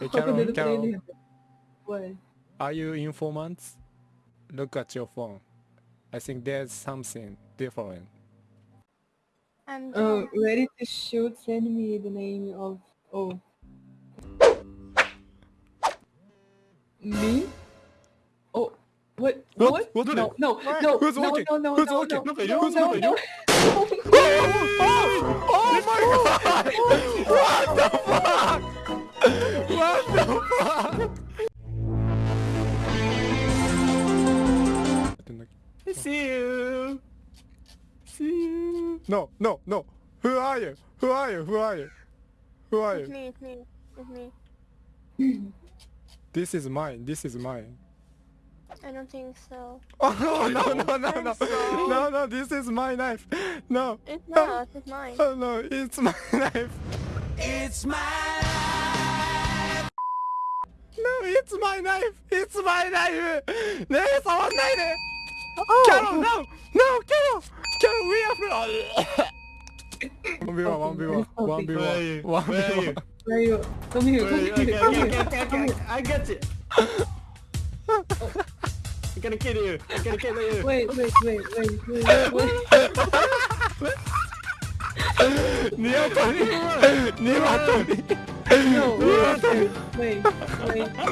Hey, Carol, Carol. What? Are you informants? Look at your phone. I think there's something different. I'm Uh, John. ready to shoot. Send me the name of. Oh. Me? Oh. What? What? What? What? No, no, no, Who's no, walking? no, no, Who's no, walking? no, Who's no, walking? no, Who's no. Oh, oh my god! What the fuck? What the fuck? See you. See you. No, no, no. Who are you? Who are you? Who are you? Who are you? It's you? me, it's me, it's me. This is mine. This is mine. I don't think so. Oh no no no no no I'm no no! This is my knife. No. It's not, it's mine. Oh no! It's my knife. It's my It's my knife. It's my knife. ねえ触んないで。Oh! Carol, no! No, Carol! Carol, we are free! 1v1, 1v1, Where are you? 1v1, Where are you? 1v1. Where are you? Come here, come here, come here. okay, okay, okay, I got you. I'm gonna kill you. I'm gonna kill you. Wait, wait, wait, wait, wait, wait. ニワトリニワトリ No, wait, wait, wait. ン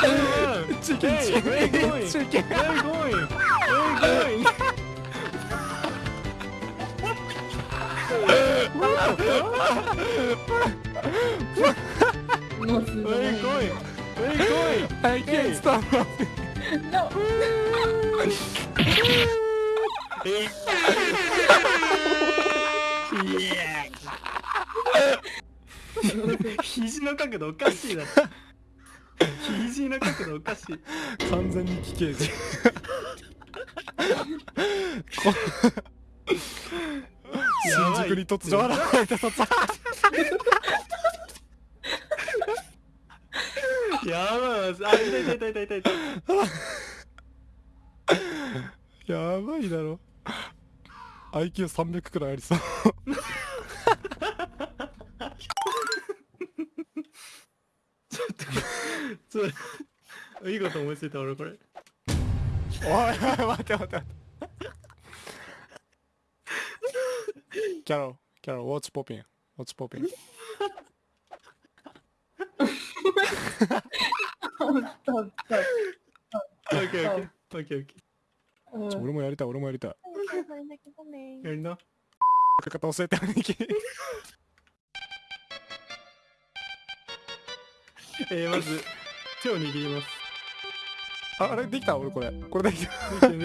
Hey, チ where you going? チキン Where are you going? Where are you going? No, Where are you going? Where are you going? I can't stop laughing. no. 肘の角度おかしいな。肘の角度おかしい。完全に奇形児新宿に突如現れた卒やばいわ。あ、痛い痛い痛い痛い。やばいだろ IQ300 くらいありそうそれ、いいこと思いついた俺これ。おいおい待って待って待ってキャロキャロ watch popping? Watch popping? Stop, stop. オッケーオッケー。オッケーオッケ Uh, 俺もやりたい俺もやりたいー。やりな。書き方教えて兄貴えー、まず、手を握ります。ああれできた？俺これ。これできた。手を握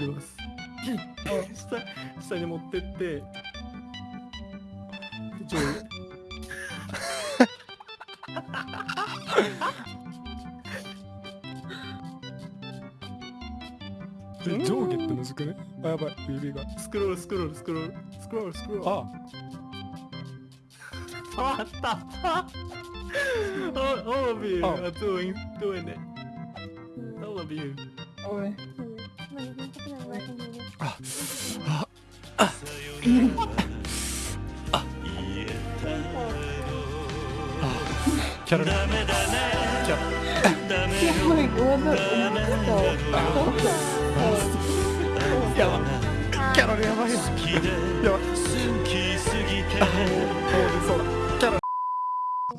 ります。下、下に持ってって、で上 上下ってむずくね？あやばい。指が。スクロールスクロールスクロール。スクロールスクロール。あ。触った all, all of you あ are doing doing it all of you alright. あキャロルキ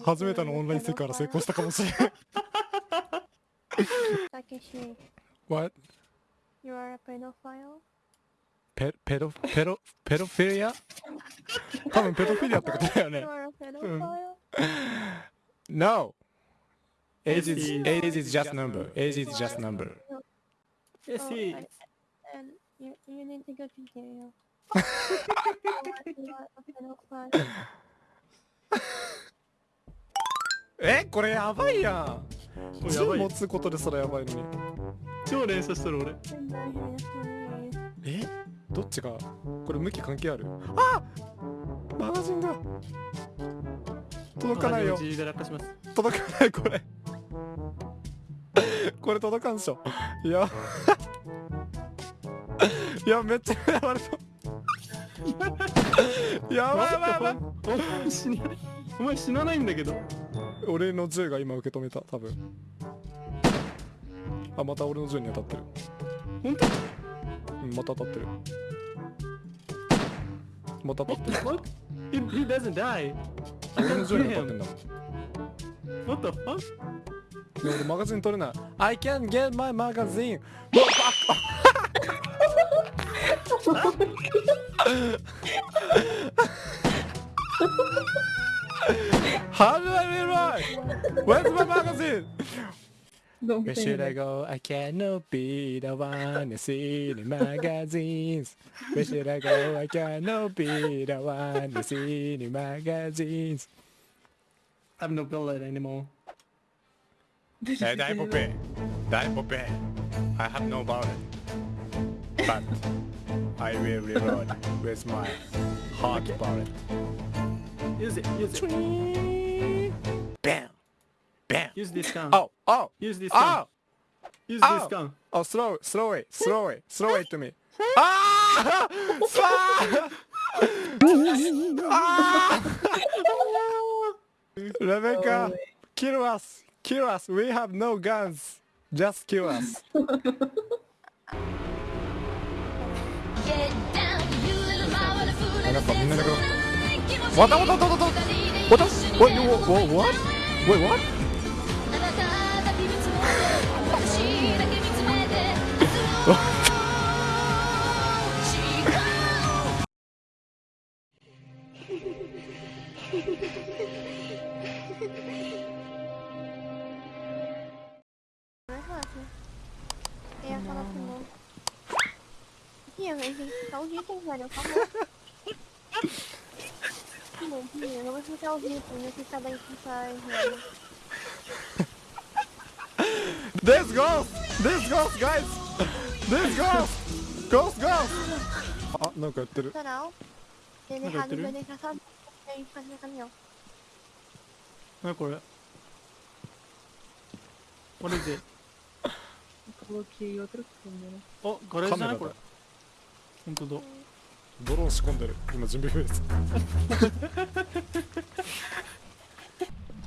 初めてのオンラインセクから成功したかもしれない Takeshi, What? you are a pedophile? ペペロペロペロフィリア多分ペドフィリアってことだよ You ね are a pedophile? No Age is, age is just number Age is just number yes Oh, he I- And you, you need to go to jail. You are a pedophile. えこれやばいやん。銃持つことですらやばいのに。超連射してる俺.えどっちが？これ向き関係ある？あマガジンが。届かないよ。自由で落下します。届かないこれ。これ届かんっしょ。いや。いやめっちゃ狙われた。やばいやばいやばい。お前死なないんだけど俺の銃が今受け止めた多分。あまた俺の銃に当たってる。本当？うんまた当たってる。また当たってる。What? He, he doesn't die. 俺の銃に当たってんだ。もん What the fuck? で俺マガジン取れない。I can't get my magazine How do I rewrite? Where's my magazine? Don't Where say should I go? I cannot be the one to see the magazines. Where should I go? I cannot be the one to see the magazines. I have no bullet anymore Hey, eh, die Poppy. Die for Poppy. I have no bullet. But I will reload with my hot bullet. Use it, use it Bam! Bam! Use this gun Oh! Oh! Use this gun Oh! Use Ow. this gun Oh, slow, slow it, slow it, slow it to me. Ah! Ah! ah! Rebecca, Oh, kill us, kill us. We have no guns. Just kill us. What? What? What? What? What? What? What? What? What? What? Wait, you, what? What? Wait, what? Eu ia falar pro mundo. Ia, velho, tá o dia que velho, acabou. Sim, eu não vou escutar o ritmo, não sei se tá bem que tá errando. This ghost! This ghost, guys! This ghost! Ghost, ghost! あ、なんかやってる。なんかやってるなにこれ What is it? Coloquei outra câmera. Oh, agora é isso, né? ほんとだ。ドローン仕込んでる。今準備フェーズ。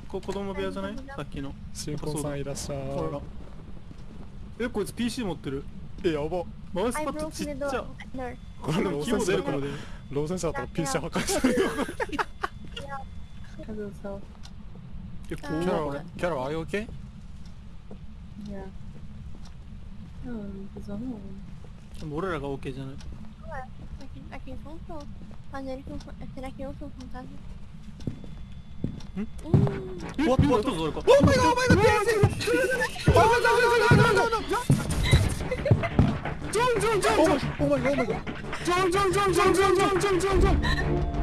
こ子供部屋じゃない？さっきの新婚さんいらっしゃほらい。えこいつ PC 持ってるえ、やば。マウスパッドちっち.ゃ.これでもキーボード出るからで。でローセンサーだったら PC 破壊するよ。えキャ怖いロ、キャロ、are you okay? Já. Não, não precisa não. でも俺らが OK じゃない Aqui, aqui funcionou. Mas ele não. Será que eu sou fantasma? Hum? Hum. えわ今どうぞ俺か Oh my god, oh my god, PC! Oh my god, no, no, no, no, no! ジョンジョンジョン Oh my god, oh my god, oh my god! ジョンジョンジョンジョンジョンジョンジョンジョンジョン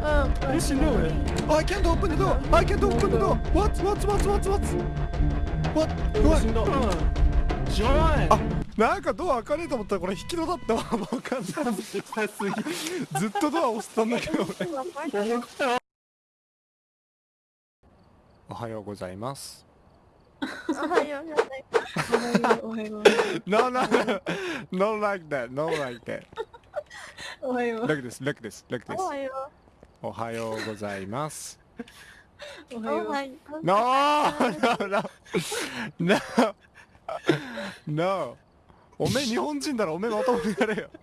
Um. え死んだ俺 I can't open the door! I can't open the door! What? What? What? What? What? What? 怖い死んだジョンあ、なんかドア開かねと思ったらこれ引き戸だったわ分かんないずっとドア押してたんだけど俺おはようございますおはようございますおはようございますおはようございます。おはようございますおはようございます。おはようございますおはようございます。おはようございます。おはようございます。おはようございますおはようございますおはようございますおはようございます。おはようございます。おはようございます。おはようございます。おはようございます。おはようございます。おはようございます。おはようございます。おはようございます。おはようございます。おはようございます。おはようございます。おはようございます。おはようございます。おはようございます。おはようございます。おはようございます。おはようございます。おはようございますおめえ日本人だろ、おめえまともにやれよ。